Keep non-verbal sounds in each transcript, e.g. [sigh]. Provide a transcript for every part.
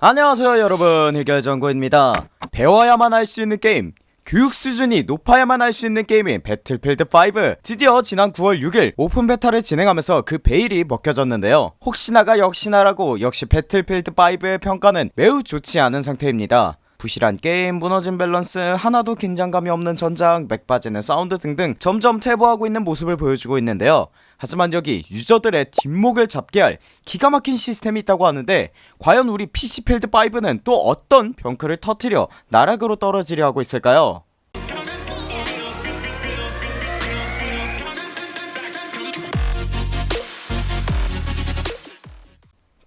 안녕하세요 여러분. 흑열전구입니다. 배워야만 할 수 있는 게임 교육 수준이 높아야만 할 수 있는 게임인 배틀필드5 드디어 지난 9월 6일 오픈 베타를 진행하면서 그 베일이 벗겨졌는데요. 혹시나가 역시나라고 역시 배틀필드5의 평가는 매우 좋지 않은 상태입니다 부실한 게임, 무너진 밸런스, 하나도 긴장감이 없는 전장, 맥 빠지는 사운드 등등 점점 퇴보하고 있는 모습을 보여주고 있는데요 하지만 여기 유저들의 뒷목을 잡게 할 기가 막힌 시스템이 있다고 하는데 과연 우리 PC필드5는 또 어떤 병크를 터트려 나락으로 떨어지려 하고 있을까요?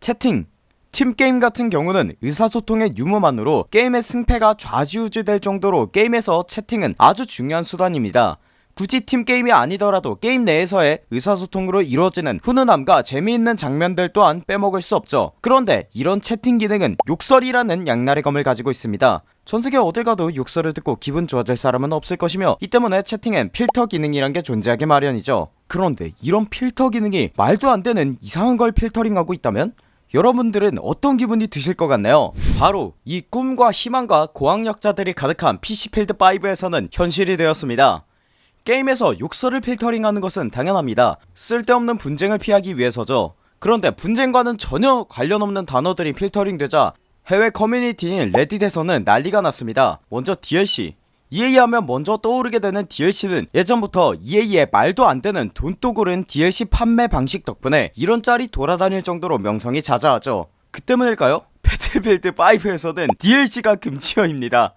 채팅 팀게임 같은 경우는 의사소통의 유무만으로 게임의 승패가 좌지우지 될 정도로 게임에서 채팅은 아주 중요한 수단입니다. 굳이 팀게임이 아니더라도 게임 내에서의 의사소통으로 이루어지는 훈훈함과 재미있는 장면들 또한 빼먹을 수 없죠. 그런데 이런 채팅 기능은 욕설이라는 양날의 검을 가지고 있습니다. 전세계 어딜 가도 욕설을 듣고 기분 좋아질 사람은 없을 것이며 이 때문에 채팅엔 필터 기능이란 게 존재하기 마련이죠. 그런데 이런 필터 기능이 말도 안 되는 이상한 걸 필터링하고 있다면? 여러분들은 어떤 기분이 드실 것 같나요? 바로 이 꿈과 희망과 고학력자들이 가득한 PC필드5에서는 현실이 되었습니다. 게임에서 욕설을 필터링하는 것은 당연합니다. 쓸데없는 분쟁을 피하기 위해서죠. 그런데 분쟁과는 전혀 관련 없는 단어들이 필터링되자 해외 커뮤니티인 레딧에서는 난리가 났습니다. 먼저 DLC EA 하면 먼저 떠오르게 되는 DLC는 예전부터 EA의 말도 안되는 돈독오른 DLC 판매 방식 덕분에 이런 짤이 돌아다닐 정도로 명성이 자자하죠 그 때문일까요? [laughs] 배틀필드 5에서는 DLC가 금지어입니다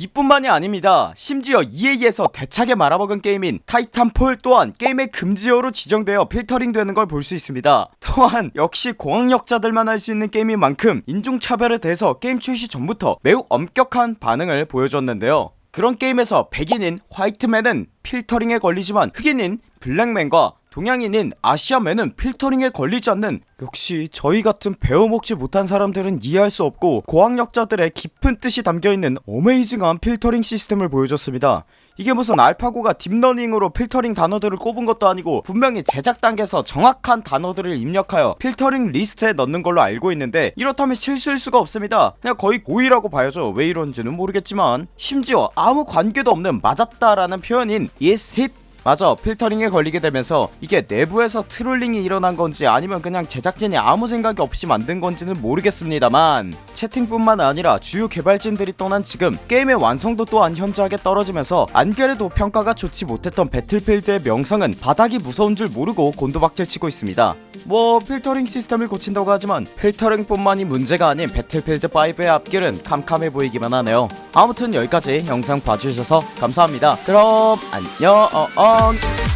이뿐만이 아닙니다. 심지어 EA에서 대차게 말아먹은 게임인 타이탄폴 또한 게임의 금지어로 지정되어 필터링 되는 걸 볼 수 있습니다. 또한 역시 고학력자들만 할 수 있는 게임인 만큼 인종차별에 대해서 게임 출시 전부터 매우 엄격한 반응을 보여줬는데요. 그런 게임에서 백인인 white man은 필터링에 걸리지만 흑인인 black man과 동양인인 Asian man은 필터링에 걸리지 않는 역시 저희 같은 배워먹지 못한 사람들은 이해할 수 없고 고학력자들의 깊은 뜻이 담겨있는 amazing한 필터링 시스템을 보여줬습니다. 이게 무슨 알파고가 딥러닝으로 필터링 단어들을 꼽은 것도 아니고 분명히 제작 단계에서 정확한 단어들을 입력하여 필터링 리스트에 넣는 걸로 알고 있는데 이렇다면 실수일 수가 없습니다. 그냥 거의 고의라고 봐야죠. 왜 이런지는 모르겠지만 심지어 아무 관계도 없는 맞았다라는 표현인 yes hit 마저 필터링에 걸리게 되면서 이게 내부에서 trolling이 일어난 건지 아니면 그냥 제작진이 아무 생각이 없이 만든 건지는 모르겠습니다만 채팅뿐만 아니라 주요 개발진들이 떠난 지금 게임의 완성도 또한 현저하게 떨어지면서 안 그래도 평가가 좋지 못했던 배틀필드의 명성은 바닥이 무서운 줄 모르고 곤두박질 치고 있습니다. 뭐 필터링 시스템을 고친다고 하지만 필터링뿐만이 문제가 아닌 배틀필드5의 앞길은 캄캄해 보이기만 하네요. 아무튼 여기까지 영상 봐주셔서 감사합니다. 그럼 안녕 long.